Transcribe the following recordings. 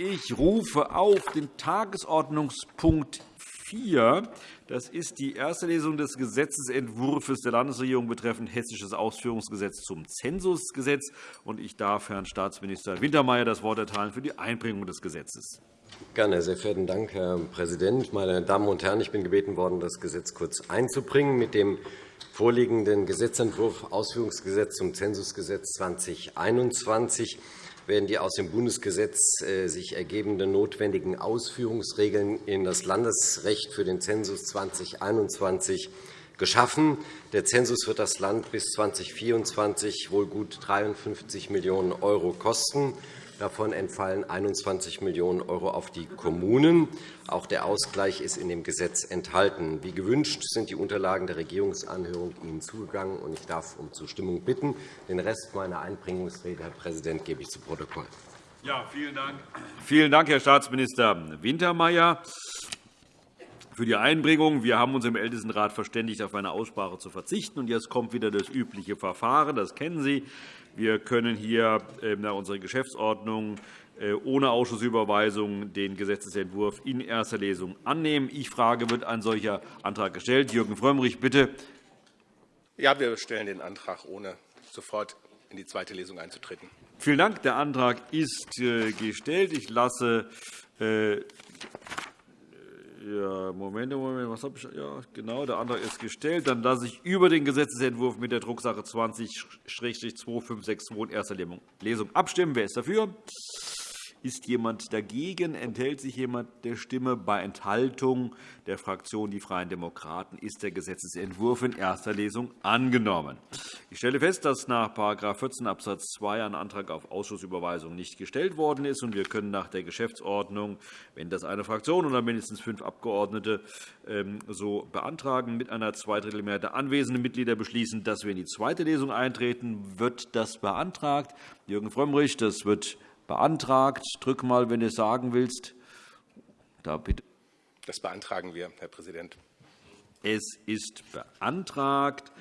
Ich rufe auf den Tagesordnungspunkt 4. Das ist die erste Lesung des Gesetzentwurfs der Landesregierung betreffend Hessisches Ausführungsgesetz zum Zensusgesetz. Ich darf Herrn Staatsminister Wintermeyer das Wort erteilen für die Einbringung des Gesetzes. Gerne. Sehr verehrten Dank, Herr Präsident. Meine Damen und Herren, ich bin gebeten worden, das Gesetz kurz einzubringen. Mit dem vorliegenden Gesetzentwurf Ausführungsgesetz zum Zensusgesetz 2021 werden die aus dem Bundesgesetz äh, sich ergebenden notwendigen Ausführungsregeln in das Landesrecht für den Zensus 2021 geschaffen. Der Zensus wird das Land bis 2024 wohl gut 53 Millionen € kosten. Davon entfallen 21 Millionen € auf die Kommunen. Auch der Ausgleich ist in dem Gesetz enthalten. Wie gewünscht sind die Unterlagen der Regierungsanhörung Ihnen zugegangen. Ich darf um Zustimmung bitten. Den Rest meiner Einbringungsrede, Herr Präsident, gebe ich zu Protokoll. Ja, vielen Dank. Vielen Dank, Herr Staatsminister Wintermeyer für die Einbringung. Wir haben uns im Ältestenrat verständigt, auf eine Aussprache zu verzichten. Jetzt kommt wieder das übliche Verfahren. Das kennen Sie. Wir können hier ähm, nach unserer Geschäftsordnung äh, ohne Ausschussüberweisung den Gesetzentwurf in erster Lesung annehmen. Ich frage, wird ein solcher Antrag gestellt? Jürgen Frömmrich, bitte. Ja, wir stellen den Antrag, ohne sofort in die zweite Lesung einzutreten. Vielen Dank. Der Antrag ist äh, gestellt. Ich lasse äh, ja, Moment, Moment, was habe ich? Ja, genau, der Antrag ist gestellt. Dann lasse ich über den Gesetzentwurf mit der Drucksache 20-2562 in erster Lesung abstimmen. Wer ist dafür? Ist jemand dagegen? Enthält sich jemand der Stimme? Bei Enthaltung der Fraktion Die Freien Demokraten ist der Gesetzentwurf in erster Lesung angenommen. Ich stelle fest, dass nach § 14 Abs. 2 ein Antrag auf Ausschussüberweisung nicht gestellt worden ist. Wir können nach der Geschäftsordnung, wenn das eine Fraktion oder mindestens fünf Abgeordnete ähm, so beantragen, mit einer Zweidrittelmehrheit der anwesenden Mitglieder beschließen, dass wir in die zweite Lesung eintreten. Wird das beantragt? Jürgen Frömmrich, das wird beantragt. Drück mal, wenn du es sagen willst. Da bitte. Das beantragen wir, Herr Präsident. Es ist beantragt.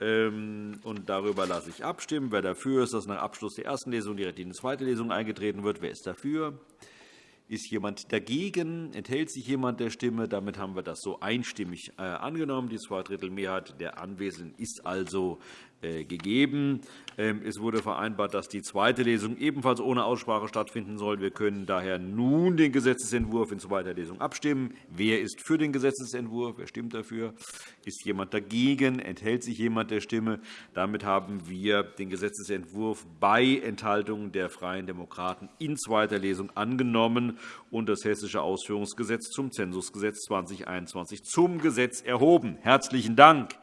Ähm, und darüber lasse ich abstimmen. Wer dafür ist, dass nach Abschluss der ersten Lesung direkt in die zweite Lesung eingetreten wird, wer ist dafür? Ist jemand dagegen? Enthält sich jemand der Stimme? Damit haben wir das so einstimmig äh, angenommen. Die Zweidrittelmehrheit der Anwesenden ist also äh, gegeben. Ähm, es wurde vereinbart, dass die zweite Lesung ebenfalls ohne Aussprache stattfinden soll. Wir können daher nun den Gesetzentwurf in zweiter Lesung abstimmen. Wer ist für den Gesetzentwurf? Wer stimmt dafür? Ist jemand dagegen? Enthält sich jemand der Stimme? Damit haben wir den Gesetzentwurf bei Enthaltung der Freien Demokraten in zweiter Lesung angenommen und das Hessische Ausführungsgesetz zum Zensusgesetz 2021 zum Gesetz erhoben. Herzlichen Dank.